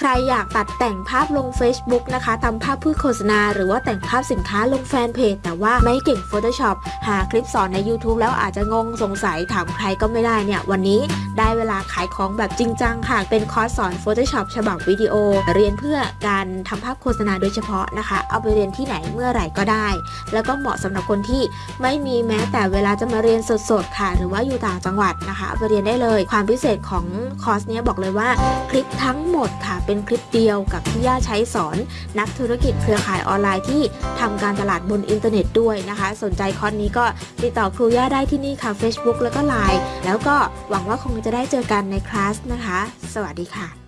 ใครอยากตัดแต่งภาพลง Facebook นะคะทำภาพเพื่อโฆษณา หรือว่าแต่งภาพสินค้าลงแฟนเพจ แต่ว่าไม่เก่ง Photoshop หาคลิปสอนใน YouTube แล้วอาจจะงงสงสัยถามใครก็ไม่ได้เนี่ย วันนี้ได้เวลาขายของแบบจริงจังค่ะ เป็นคอร์สสอน Photoshop ฉบับวิดีโอ เรียนเพื่อการทำภาพโฆษณาโดยเฉพาะนะคะ เอาไปเรียนที่ไหนเมื่อไหร่ก็ได้ แล้วก็เหมาะสำหรับคนที่ไม่มีแม้แต่เวลาจะมาเรียนสดๆค่ะ หรือว่าอยู่ต่างจังหวัดนะคะเอาไปเรียนได้เลย ความพิเศษของคอร์สนี้บอกเลยว่าคลิปทั้งหมดค่ะเป็นคลิปเดียวกับที่ย่าใช้สอน นักธุรกิจเครือข่ายออนไลน์ที่ทำการตลาดบนอินเทอร์เน็ตด้วยนะคะ สนใจคอร์สนี้ก็ติดต่อครูย่าได้ที่นี่ค่ะ Facebook แล้วก็ Line แล้วก็หวังว่าคงจะได้เจอกันในคลาสนะคะ สวัสดีค่ะ